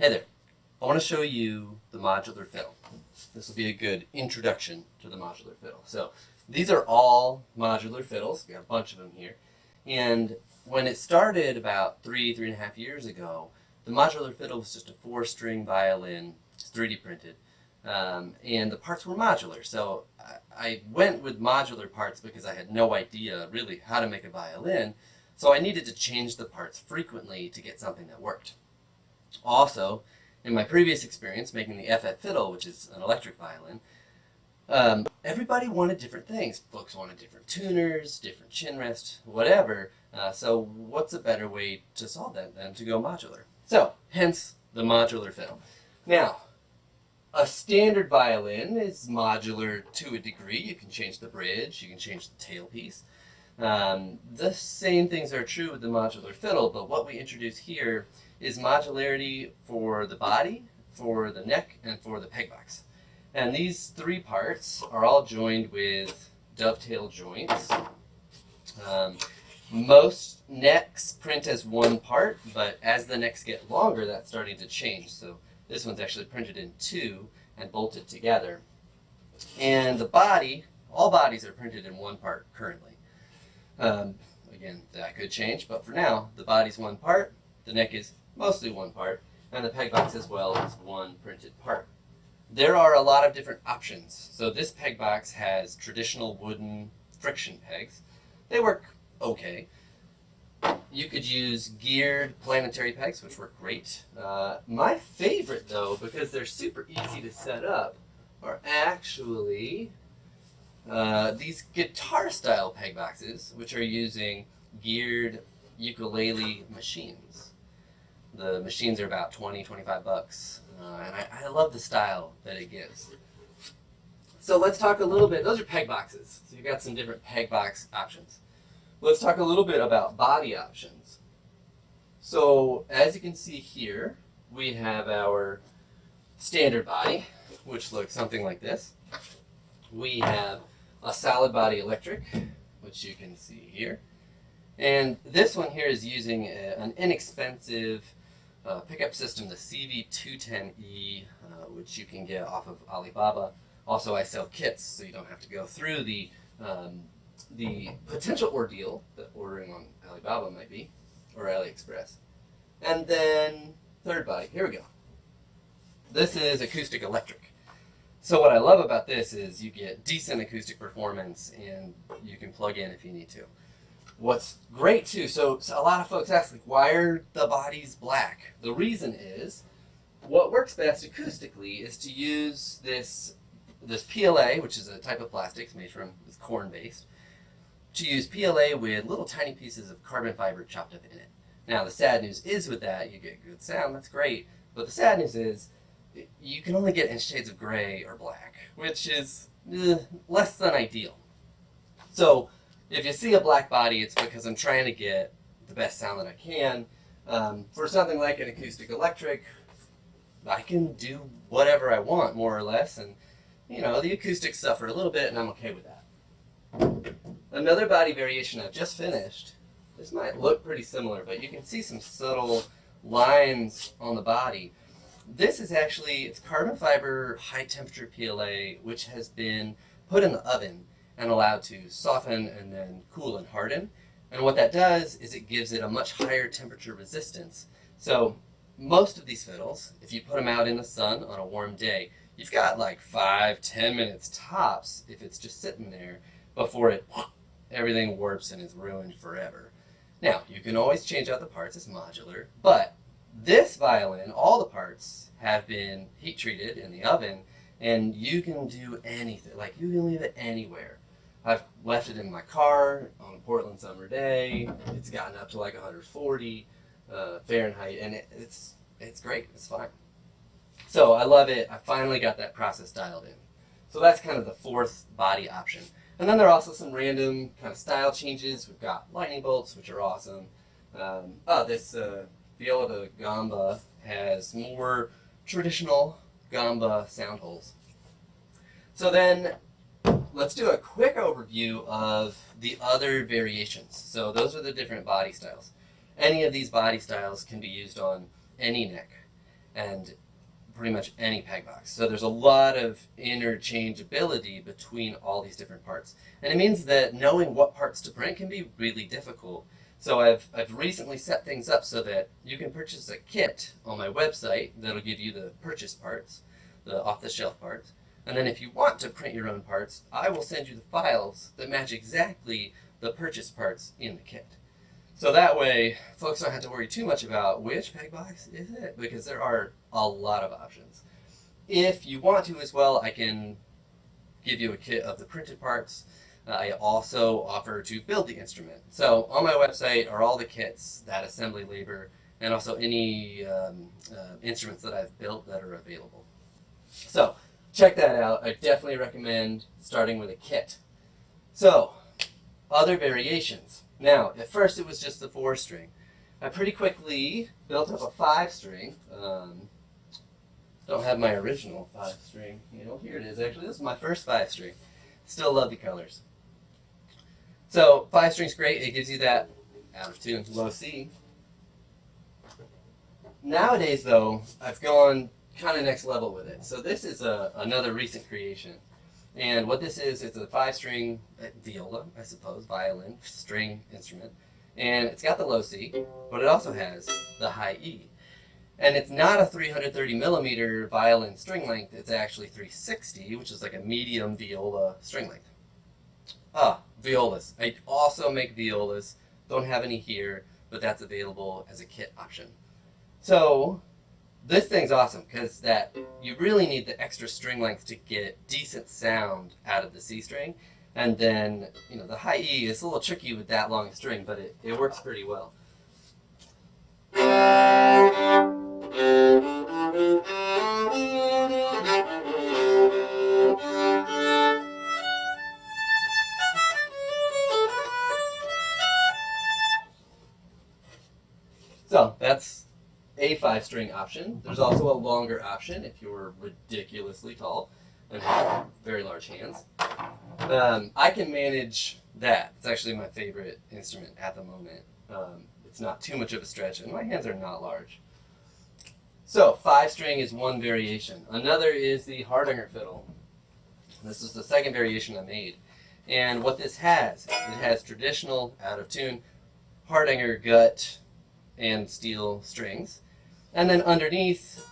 Hey there. I want to show you the modular fiddle. This will be a good introduction to the modular fiddle. So these are all modular fiddles. We have a bunch of them here. And when it started about three, three and a half years ago, the modular fiddle was just a four-string violin, it's 3D printed, um, and the parts were modular. So I, I went with modular parts because I had no idea really how to make a violin. So I needed to change the parts frequently to get something that worked. Also, in my previous experience making the FF Fiddle, which is an electric violin, um, everybody wanted different things. Folks wanted different tuners, different chin rest, whatever. Uh, so what's a better way to solve that than to go modular? So, hence the modular fiddle. Now, a standard violin is modular to a degree. You can change the bridge, you can change the tailpiece. Um, the same things are true with the modular fiddle, but what we introduce here is modularity for the body, for the neck, and for the peg box. And these three parts are all joined with dovetail joints. Um, most necks print as one part, but as the necks get longer, that's starting to change. So this one's actually printed in two and bolted together. And the body, all bodies are printed in one part currently. Um, again, that could change, but for now, the body's one part, the neck is mostly one part, and the peg box as well is one printed part. There are a lot of different options. So this peg box has traditional wooden friction pegs. They work okay. You could use geared planetary pegs, which work great. Uh, my favorite, though, because they're super easy to set up, are actually uh, these guitar-style peg boxes, which are using geared ukulele machines. The machines are about 20, 25 bucks. Uh, and I, I love the style that it gives. So let's talk a little bit, those are peg boxes. So you've got some different peg box options. Let's talk a little bit about body options. So as you can see here, we have our standard body, which looks something like this. We have a solid body electric, which you can see here. And this one here is using a, an inexpensive uh, pickup system, the CV210E, uh, which you can get off of Alibaba. Also, I sell kits, so you don't have to go through the um, the potential ordeal that ordering on Alibaba might be, or AliExpress. And then third body, here we go. This is acoustic electric. So what I love about this is you get decent acoustic performance and you can plug in if you need to. What's great too, so, so, a lot of folks ask, like, why are the bodies black? The reason is, what works best acoustically is to use this, this PLA, which is a type of plastic made from, it's corn-based, to use PLA with little tiny pieces of carbon fiber chopped up in it. Now the sad news is with that, you get good sound, that's great, but the sad news is, you can only get in shades of gray or black, which is eh, less than ideal. So, if you see a black body, it's because I'm trying to get the best sound that I can. Um, for something like an acoustic electric, I can do whatever I want, more or less, and you know, the acoustics suffer a little bit, and I'm okay with that. Another body variation I've just finished, this might look pretty similar, but you can see some subtle lines on the body. This is actually, it's carbon fiber high temperature PLA, which has been put in the oven and allowed to soften and then cool and harden. And what that does is it gives it a much higher temperature resistance. So most of these fiddles, if you put them out in the sun on a warm day, you've got like five, ten minutes tops if it's just sitting there before it everything warps and is ruined forever. Now, you can always change out the parts, it's modular, but this violin, all the parts have been heat treated in the oven and you can do anything, like you can leave it anywhere. I've left it in my car on a Portland summer day. It's gotten up to like 140 uh, Fahrenheit, and it, it's it's great. It's fine. So I love it. I finally got that process dialed in. So that's kind of the fourth body option. And then there are also some random kind of style changes. We've got lightning bolts, which are awesome. Um, oh, this uh, Viola da Gamba has more traditional gamba sound holes. So then let's do a quick overview of the other variations. So those are the different body styles. Any of these body styles can be used on any neck. and pretty much any peg box. So there's a lot of interchangeability between all these different parts. And it means that knowing what parts to print can be really difficult. So I've, I've recently set things up so that you can purchase a kit on my website that'll give you the purchase parts, the off-the-shelf parts. And then if you want to print your own parts, I will send you the files that match exactly the purchase parts in the kit. So that way, folks don't have to worry too much about which peg box is it, because there are a lot of options. If you want to as well, I can give you a kit of the printed parts. Uh, I also offer to build the instrument. So on my website are all the kits, that assembly labor, and also any um, uh, instruments that I've built that are available. So check that out. I definitely recommend starting with a kit. So other variations. Now, at first it was just the four string. I pretty quickly built up a five string. Um, don't have my original five string. You know, here it is actually. This is my first five string. Still love the colors. So five string's great. It gives you that out of tune, low C. Nowadays though, I've gone kind of next level with it. So this is a, another recent creation. And what this is, it's a five string uh, viola, I suppose, violin, string instrument. And it's got the low C, but it also has the high E. And it's not a 330 millimeter violin string length, it's actually 360, which is like a medium viola string length. Ah, violas. I also make violas. Don't have any here, but that's available as a kit option. So this thing's awesome because that you really need the extra string length to get decent sound out of the C string. And then, you know, the high E is a little tricky with that long string, but it, it works pretty well. String option. There's also a longer option if you're ridiculously tall and have very large hands. Um, I can manage that. It's actually my favorite instrument at the moment. Um, it's not too much of a stretch and my hands are not large. So five string is one variation. Another is the Hardanger fiddle. This is the second variation I made. And what this has, it has traditional out of tune Hardanger gut and steel strings. And then underneath,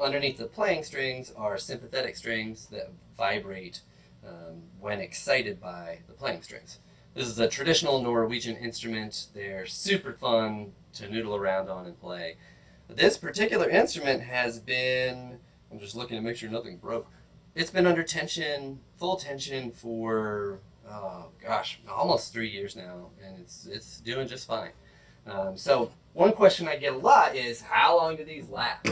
underneath the playing strings are sympathetic strings that vibrate um, when excited by the playing strings. This is a traditional Norwegian instrument. They're super fun to noodle around on and play. This particular instrument has been, I'm just looking to make sure nothing broke. It's been under tension, full tension for, oh gosh, almost three years now, and it's, it's doing just fine. Um, so one question I get a lot is, how long do these last?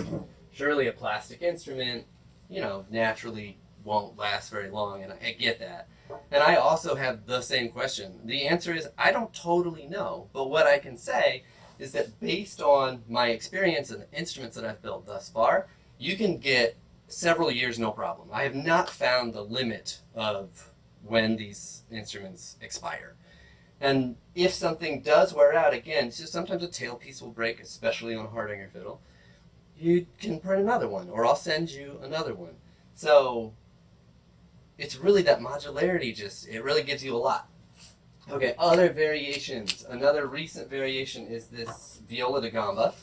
Surely a plastic instrument, you know, naturally won't last very long, and I get that. And I also have the same question. The answer is, I don't totally know, but what I can say is that based on my experience and the instruments that I've built thus far, you can get several years no problem. I have not found the limit of when these instruments expire. And if something does wear out, again, so sometimes a tailpiece will break, especially on a Hardanger fiddle, you can print another one, or I'll send you another one. So it's really that modularity just, it really gives you a lot. Okay, other variations. Another recent variation is this viola da gamba.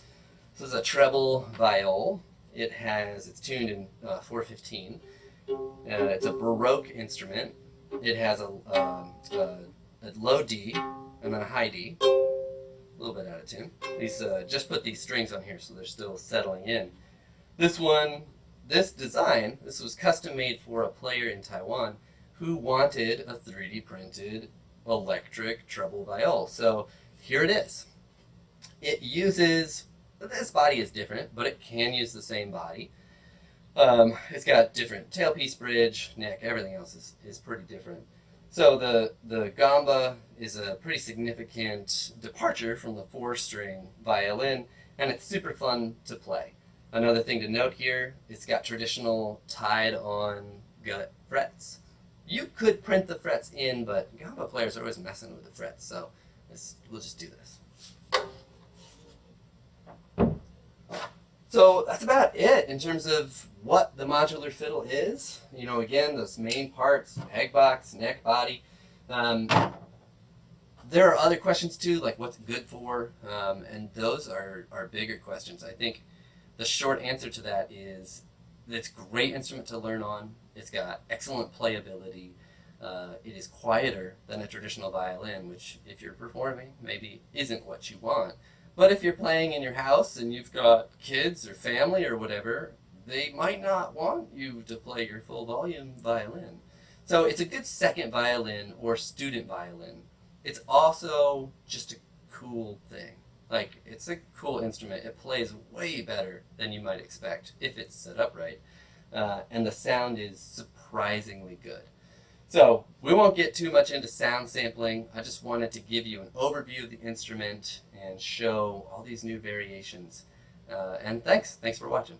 This is a treble viol. It has, it's tuned in uh, 415. Uh, it's a Baroque instrument. It has a, um, a a low D, and then a high D. A little bit out of tune. These uh, just put these strings on here so they're still settling in. This one, this design, this was custom made for a player in Taiwan who wanted a 3D printed electric treble viol. So here it is. It uses, this body is different, but it can use the same body. Um, it's got different tailpiece bridge, neck, everything else is, is pretty different. So the, the gamba is a pretty significant departure from the four-string violin, and it's super fun to play. Another thing to note here, it's got traditional tied-on gut frets. You could print the frets in, but gamba players are always messing with the frets, so we'll just do this. So that's about it in terms of what the modular fiddle is. You know, again, those main parts, peg box, neck, body. Um, there are other questions too, like what's good for? Um, and those are, are bigger questions. I think the short answer to that is it's a great instrument to learn on. It's got excellent playability. Uh, it is quieter than a traditional violin, which if you're performing, maybe isn't what you want. But if you're playing in your house and you've got kids or family or whatever, they might not want you to play your full volume violin. So it's a good second violin or student violin. It's also just a cool thing. Like, it's a cool instrument. It plays way better than you might expect if it's set up right. Uh, and the sound is surprisingly good. So we won't get too much into sound sampling. I just wanted to give you an overview of the instrument and show all these new variations. Uh, and thanks. Thanks for watching.